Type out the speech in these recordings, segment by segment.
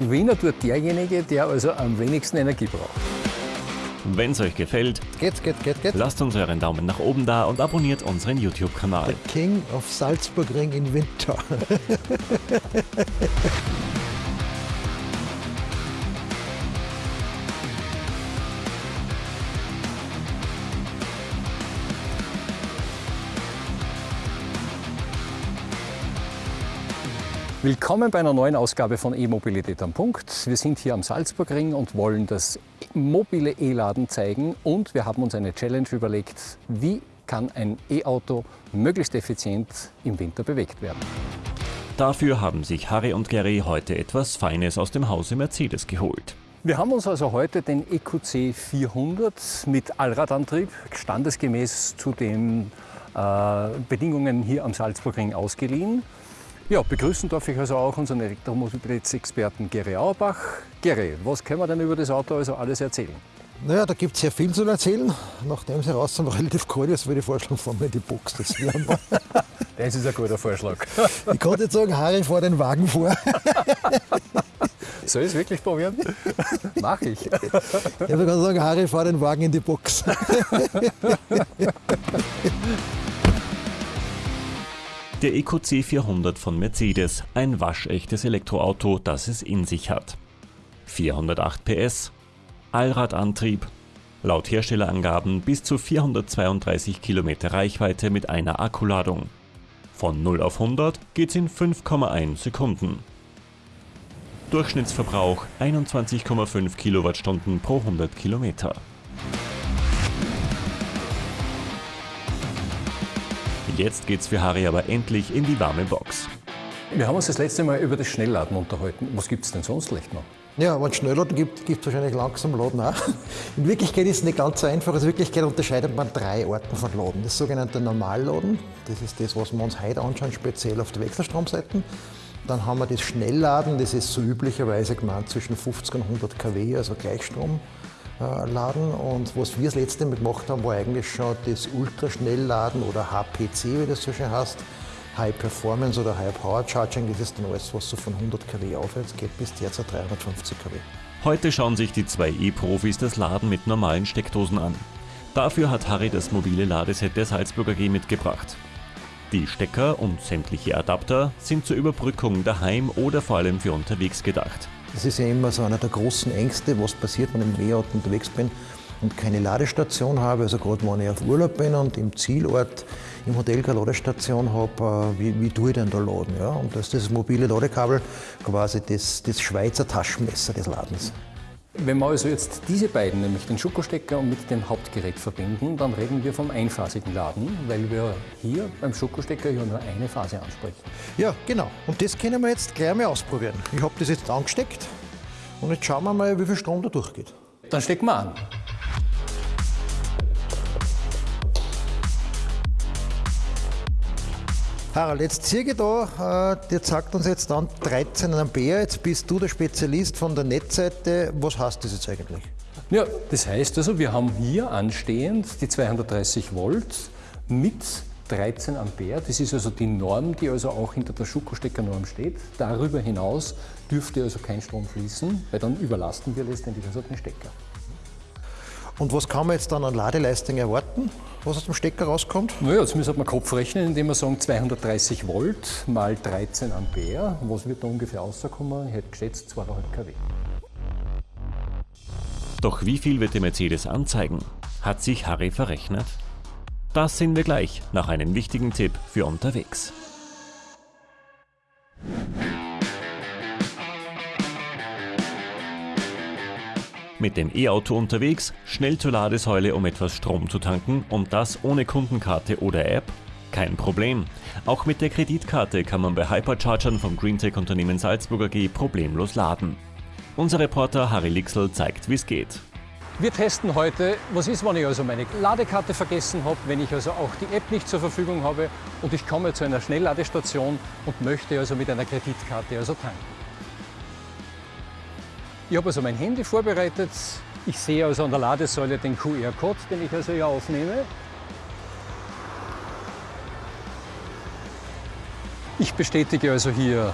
Wiener tut derjenige, der also am wenigsten Energie braucht. Wenn es euch gefällt, Geht, geht, geht, geht. lasst uns euren Daumen nach oben da und abonniert unseren YouTube-Kanal. King of Salzburgring in Winter. Willkommen bei einer neuen Ausgabe von E-Mobilität am Punkt. Wir sind hier am Salzburgring und wollen das mobile E-Laden zeigen und wir haben uns eine Challenge überlegt, wie kann ein E-Auto möglichst effizient im Winter bewegt werden. Dafür haben sich Harry und Gary heute etwas Feines aus dem Hause Mercedes geholt. Wir haben uns also heute den EQC 400 mit Allradantrieb standesgemäß zu den äh, Bedingungen hier am Salzburgring ausgeliehen. Ja, begrüßen darf ich also auch unseren Elektromobilitätsexperten Gary Auerbach. Gary, was können wir denn über das Auto also alles erzählen? Naja, da gibt es sehr viel zu erzählen. Nachdem sie raus sind, relativ kalt ist, würde ich vorschlagen, fahren wir in die Box. Das. Das ist ein guter Vorschlag. Ich konnte jetzt sagen, Harry, fahr den Wagen vor. Soll ich es wirklich probieren? Mach ich. Ich würde gerade sagen, Harry, fahr den Wagen in die Box. Der EQC 400 von Mercedes, ein waschechtes Elektroauto, das es in sich hat. 408 PS, Allradantrieb, laut Herstellerangaben bis zu 432 Kilometer Reichweite mit einer Akkuladung. Von 0 auf 100 geht's in 5,1 Sekunden. Durchschnittsverbrauch 21,5 Kilowattstunden pro 100 Kilometer. Jetzt geht's für Harry aber endlich in die warme Box. Wir haben uns das letzte Mal über das Schnellladen unterhalten. Was gibt es denn sonst vielleicht noch? Ja, wenn es Schnellladen gibt, gibt es wahrscheinlich langsam Laden auch. In Wirklichkeit ist es nicht ganz so einfach. Also in Wirklichkeit unterscheidet man drei Arten von Laden. Das sogenannte Normalladen, das ist das, was wir uns heute anschauen, speziell auf der Wechselstromseite. Dann haben wir das Schnellladen, das ist so üblicherweise gemeint zwischen 50 und 100 kW, also Gleichstrom. Äh, Laden. Und was wir das letzte Mal gemacht haben, war eigentlich schon das Ultraschnellladen oder HPC, wie das so schön heißt. High Performance oder High Power Charging, das ist dann alles, was so von 100 kW aufwärts geht, bis derzeit 350 kW. Heute schauen sich die zwei E-Profis das Laden mit normalen Steckdosen an. Dafür hat Harry das mobile Ladeset der Salzburger G mitgebracht. Die Stecker und sämtliche Adapter sind zur Überbrückung daheim oder vor allem für unterwegs gedacht. Das ist ja immer so einer der großen Ängste, was passiert, wenn ich im E-Auto unterwegs bin und keine Ladestation habe. Also gerade wenn ich auf Urlaub bin und im Zielort im Hotel keine Ladestation habe, äh, wie, wie tue ich denn da laden? Ja? Und da ist das mobile Ladekabel quasi das, das Schweizer Taschenmesser des Ladens. Wenn wir also jetzt diese beiden, nämlich den Schokostecker mit dem Hauptgerät verbinden, dann reden wir vom einphasigen Laden, weil wir hier beim Schokostecker ja nur eine Phase ansprechen. Ja, genau. Und das können wir jetzt gleich mal ausprobieren. Ich habe das jetzt angesteckt und jetzt schauen wir mal, wie viel Strom da durchgeht. Dann stecken wir an. Harald, jetzt ziehe ich da, äh, der sagt uns jetzt dann 13 Ampere. Jetzt bist du der Spezialist von der Netzseite. Was heißt das jetzt eigentlich? Ja, das heißt also, wir haben hier anstehend die 230 Volt mit 13 Ampere. Das ist also die Norm, die also auch hinter der Schokostecker-Norm steht. Darüber hinaus dürfte also kein Strom fließen, weil dann überlasten wir letztendlich also den Stecker. Und was kann man jetzt dann an Ladeleistung erwarten, was aus dem Stecker rauskommt? Naja, jetzt müssen wir Kopf rechnen, indem wir sagen 230 Volt mal 13 Ampere. Was wird da ungefähr rauskommen? Ich hätte geschätzt 2,5 kW. Doch wie viel wird der Mercedes anzeigen? Hat sich Harry verrechnet? Das sehen wir gleich nach einem wichtigen Tipp für unterwegs. Mit dem E-Auto unterwegs, schnell zur Ladesäule, um etwas Strom zu tanken und das ohne Kundenkarte oder App? Kein Problem. Auch mit der Kreditkarte kann man bei Hyperchargern vom Greentech-Unternehmen Salzburger G problemlos laden. Unser Reporter Harry Lixel zeigt, wie es geht. Wir testen heute, was ist, wenn ich also meine Ladekarte vergessen habe, wenn ich also auch die App nicht zur Verfügung habe und ich komme zu einer Schnellladestation und möchte also mit einer Kreditkarte also tanken. Ich habe also mein Handy vorbereitet. Ich sehe also an der Ladesäule den QR-Code, den ich also hier aufnehme. Ich bestätige also hier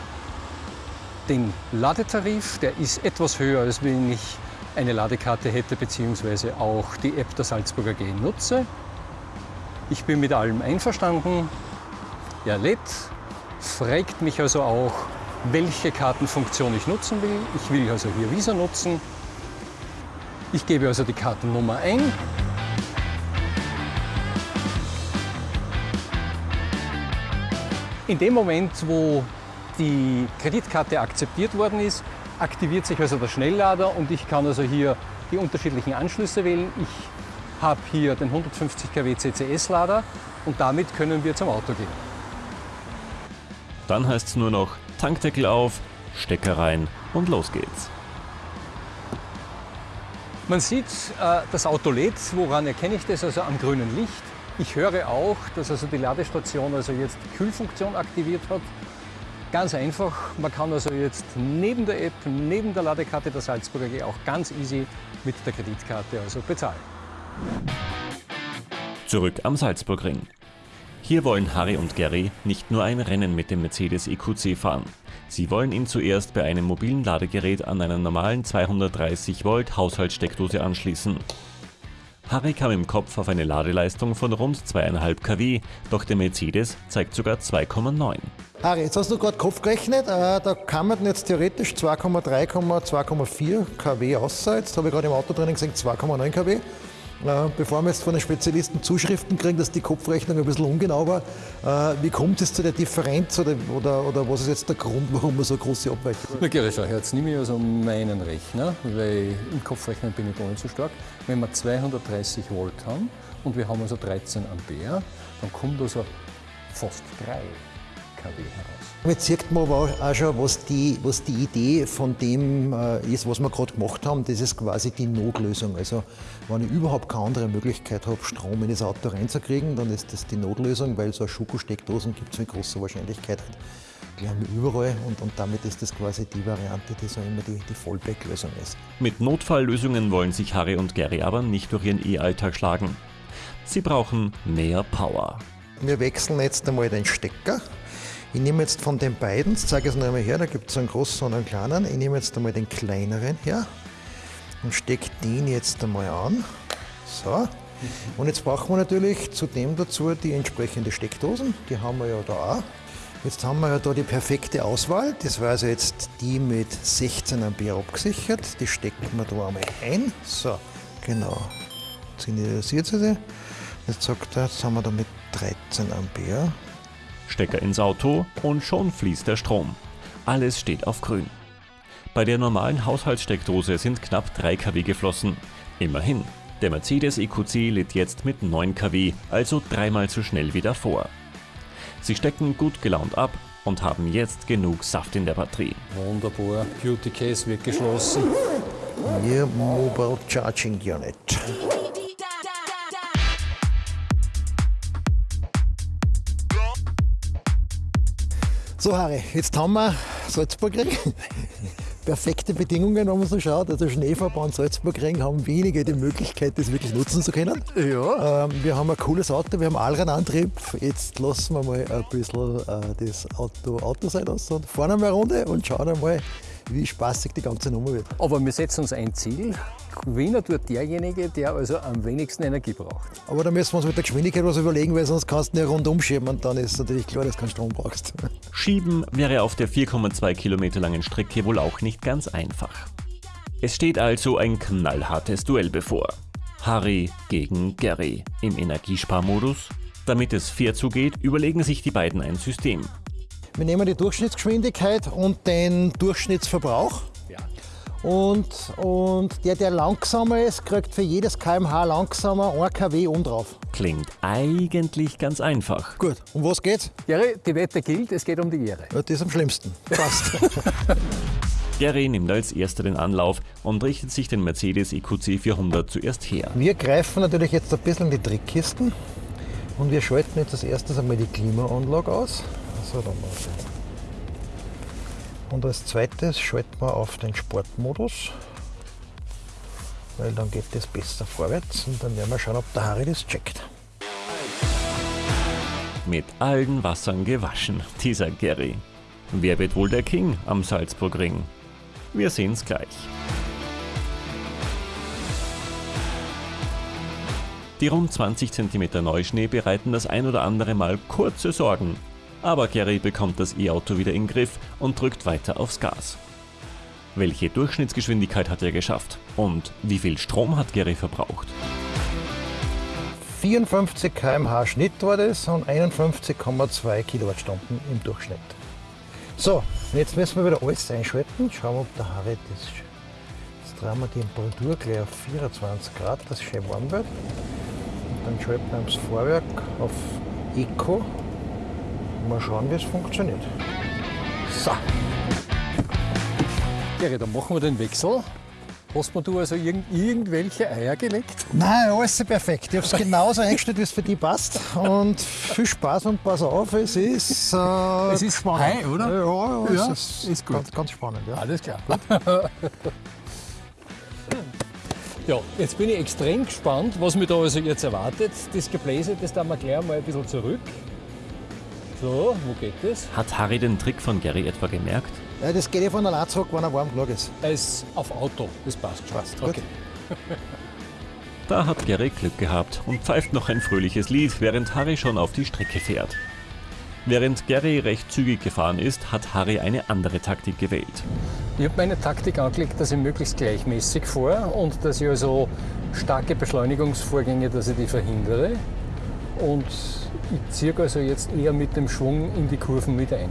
den Ladetarif, der ist etwas höher, als wenn ich eine Ladekarte hätte, beziehungsweise auch die App der Salzburger G nutze. Ich bin mit allem einverstanden. Er lädt, fragt mich also auch, welche Kartenfunktion ich nutzen will. Ich will also hier Visa nutzen. Ich gebe also die Kartennummer ein. In dem Moment, wo die Kreditkarte akzeptiert worden ist, aktiviert sich also der Schnelllader und ich kann also hier die unterschiedlichen Anschlüsse wählen. Ich habe hier den 150 kW CCS-Lader und damit können wir zum Auto gehen. Dann heißt es nur noch Tankdeckel auf, Stecker rein und los geht's. Man sieht, äh, das Auto lädt. Woran erkenne ich das? Also am grünen Licht. Ich höre auch, dass also die Ladestation also jetzt die Kühlfunktion aktiviert hat. Ganz einfach, man kann also jetzt neben der App, neben der Ladekarte der Salzburger G auch ganz easy mit der Kreditkarte also bezahlen. Zurück am Salzburgring. Hier wollen Harry und Gary nicht nur ein Rennen mit dem Mercedes EQC fahren. Sie wollen ihn zuerst bei einem mobilen Ladegerät an einer normalen 230 Volt Haushaltssteckdose anschließen. Harry kam im Kopf auf eine Ladeleistung von rund 2,5 kW, doch der Mercedes zeigt sogar 2,9. Harry, jetzt hast du gerade Kopf gerechnet, äh, da kann man jetzt theoretisch 2,3, 2,4 kW aussehen. Jetzt habe ich gerade im Autotraining gesagt 2,9 kW. Bevor wir jetzt von den Spezialisten Zuschriften kriegen, dass die Kopfrechnung ein bisschen ungenau war, äh, wie kommt es zu der Differenz oder, oder, oder was ist jetzt der Grund, warum man so große Abweichung hat? Na, schau, jetzt nehme ich also meinen Rechner, weil im Kopfrechnen bin ich gar nicht so stark. Wenn wir 230 Volt haben und wir haben also 13 Ampere, dann kommt also fast 3 kW heraus. Jetzt sieht man aber auch schon, was die, was die Idee von dem äh, ist, was wir gerade gemacht haben. Das ist quasi die Notlösung. Also wenn ich überhaupt keine andere Möglichkeit habe, Strom in das Auto reinzukriegen, dann ist das die Notlösung, weil so eine Schokosteckdosen gibt es mit großer Wahrscheinlichkeit halt gleich überall und, und damit ist das quasi die Variante, die so immer die, die Fallback-Lösung ist. Mit Notfalllösungen wollen sich Harry und Gary aber nicht durch ihren E-Alltag schlagen. Sie brauchen mehr Power. Wir wechseln jetzt einmal den Stecker ich nehme jetzt von den beiden, zeige es noch einmal her, da gibt es einen großen und einen kleinen. Ich nehme jetzt einmal den kleineren her und stecke den jetzt einmal an. So. Und jetzt brauchen wir natürlich zudem dazu die entsprechende Steckdosen. Die haben wir ja da auch. Jetzt haben wir ja da die perfekte Auswahl. Das war also jetzt die mit 16 Ampere abgesichert. Die stecken wir da einmal ein. So, genau. Jetzt initialisiert sie. Jetzt sagt er, jetzt haben wir da mit 13 Ampere. Stecker ins Auto und schon fließt der Strom. Alles steht auf grün. Bei der normalen Haushaltssteckdose sind knapp 3 kW geflossen. Immerhin, der Mercedes EQC lädt jetzt mit 9 kW, also dreimal so schnell wie davor. Sie stecken gut gelaunt ab und haben jetzt genug Saft in der Batterie. Wunderbar, Beauty Case wird geschlossen. Hier Mobile Charging Unit. So Harry, jetzt haben wir Salzburgring. Perfekte Bedingungen, wenn man so schaut. Also Schneeverband Salzburgring haben wenige die Möglichkeit, das wirklich nutzen zu können. Ja. Ähm, wir haben ein cooles Auto, wir haben Allradantrieb. Jetzt lassen wir mal ein bisschen äh, das Auto Autoseite aus und fahren einmal eine Runde und schauen einmal, wie spaßig die ganze Nummer wird. Aber wir setzen uns ein Ziel. Gewinner tut derjenige, der also am wenigsten Energie braucht. Aber da müssen wir uns mit der Geschwindigkeit was überlegen, weil sonst kannst du nicht rundum schieben und dann ist natürlich klar, dass du keinen Strom brauchst. Schieben wäre auf der 4,2 Kilometer langen Strecke wohl auch nicht ganz einfach. Es steht also ein knallhartes Duell bevor. Harry gegen Gary im Energiesparmodus. Damit es fair zugeht, überlegen sich die beiden ein System. Wir nehmen die Durchschnittsgeschwindigkeit und den Durchschnittsverbrauch. Ja. Und, und der, der langsamer ist, kriegt für jedes kmh langsamer 1 kW um drauf. Klingt eigentlich ganz einfach. Gut, um was geht's? Gary, die Wette gilt, es geht um die Ehre. Ja, das ist am schlimmsten. Passt. Gary nimmt als erster den Anlauf und richtet sich den Mercedes EQC 400 zuerst her. Wir greifen natürlich jetzt ein bisschen in die Trickkisten und wir schalten jetzt als erstes einmal die Klimaanlage aus. So, dann Und als zweites schalten wir auf den Sportmodus, weil dann geht das besser vorwärts und dann werden wir schauen, ob der Harry das checkt. Mit allen Wassern gewaschen, dieser Gary. Wer wird wohl der King am Salzburgring? Wir sehen's gleich. Die rund 20 cm Neuschnee bereiten das ein oder andere Mal kurze Sorgen. Aber Gary bekommt das E-Auto wieder in den Griff und drückt weiter aufs Gas. Welche Durchschnittsgeschwindigkeit hat er geschafft? Und wie viel Strom hat Gary verbraucht? 54 km/h Schnitt war das und 51,2 Kilowattstunden im Durchschnitt. So, jetzt müssen wir wieder alles einschalten. Schauen wir, ob der Harry das. Jetzt drehen wir die Temperatur gleich auf 24 Grad, dass es schön warm wird. Dann schalten wir das Fahrwerk auf Eco. Mal schauen, wie es funktioniert. So. Gary, dann machen wir den Wechsel. Hast du also irgend, irgendwelche Eier gelegt? Nein, alles perfekt. Ich habe es genauso eingestellt, wie es für dich passt. Und viel Spaß und pass auf, es ist. Äh, Es ist Hai, oder? Ja, ja, Ja, es ist, ist gut. Ganz, ganz spannend. Ja. Alles klar. ja, jetzt bin ich extrem gespannt, was mich da also jetzt erwartet. Das Gebläse, das da wir gleich mal ein bisschen zurück. So, wo geht das? Hat Harry den Trick von Gary etwa gemerkt? Ja, das geht ja von allein zurück, wenn er warm genug ist. Er ist auf Auto, das passt schon. Passt, gut. okay. Da hat Gary Glück gehabt und pfeift noch ein fröhliches Lied, während Harry schon auf die Strecke fährt. Während Gary recht zügig gefahren ist, hat Harry eine andere Taktik gewählt. Ich habe meine Taktik angelegt, dass ich möglichst gleichmäßig fahre und dass ich also starke Beschleunigungsvorgänge, dass ich die verhindere. Und ich ziehe also jetzt eher mit dem Schwung in die Kurven mit ein.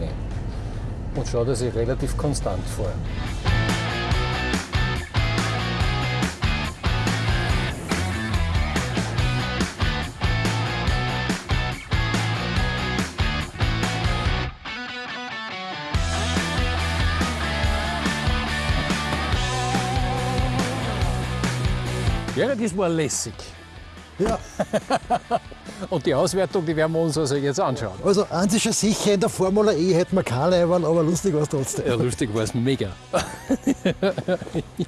Und schaue, dass ich relativ konstant fahre. Ja, das war lässig. Ja, Und die Auswertung, die werden wir uns also jetzt anschauen. also eins ist ja sicher, in der Formula E hätten wir keine Leiberl, aber lustig war es trotzdem. Ja, lustig war es mega.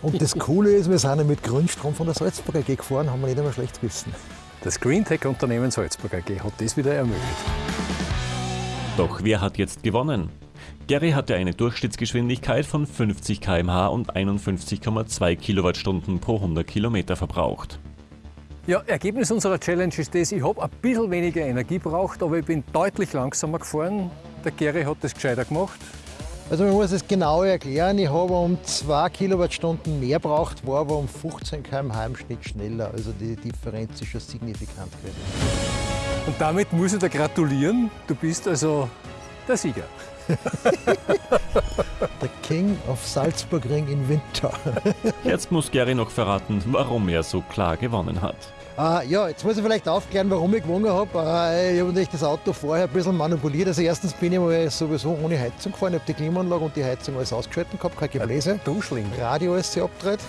Und das Coole ist, wir sind ja mit Grünstrom von der Salzburger AG gefahren, haben wir nicht einmal schlecht gewissen. Das Greentech-Unternehmen Salzburg AG hat das wieder ermöglicht. Doch wer hat jetzt gewonnen? Gary hatte eine Durchschnittsgeschwindigkeit von 50 km/h und 51,2 Kilowattstunden pro 100 Kilometer verbraucht. Ja, Ergebnis unserer Challenge ist das, ich habe ein bisschen weniger Energie braucht, aber ich bin deutlich langsamer gefahren. Der Gary hat das gescheiter gemacht. Also man muss es genau erklären, ich habe um 2 Kilowattstunden mehr braucht, war aber um 15 km/h im Schnitt schneller. Also die Differenz ist schon signifikant gewesen. Und damit muss ich dir gratulieren. Du bist also der Sieger. Der King of Salzburgring in Winter. Jetzt muss Gary noch verraten, warum er so klar gewonnen hat. Äh, ja, jetzt muss ich vielleicht aufklären, warum ich gewonnen habe. Äh, ich habe natürlich das Auto vorher ein bisschen manipuliert. Also erstens bin ich mal sowieso ohne Heizung gefahren. Ich habe die Klimaanlage und die Heizung alles ausgeschaltet gehabt, kein Gebläse. Duschling. Radio ist sie abgedreht.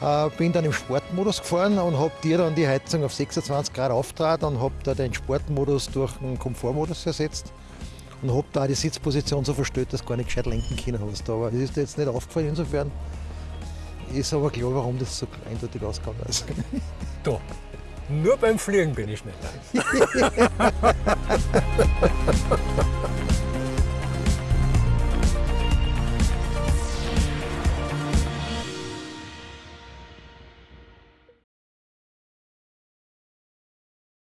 Äh, bin dann im Sportmodus gefahren und habe dir dann die Heizung auf 26 Grad aufgetragen und habe da den Sportmodus durch den Komfortmodus ersetzt. Und habe da die Sitzposition so verstellt, dass du gar nicht gescheit lenken können hast. Aber es ist dir jetzt nicht aufgefallen, insofern ist aber klar, warum das so eindeutig ausgegangen ist. Da. Nur beim Fliegen bin ich schneller.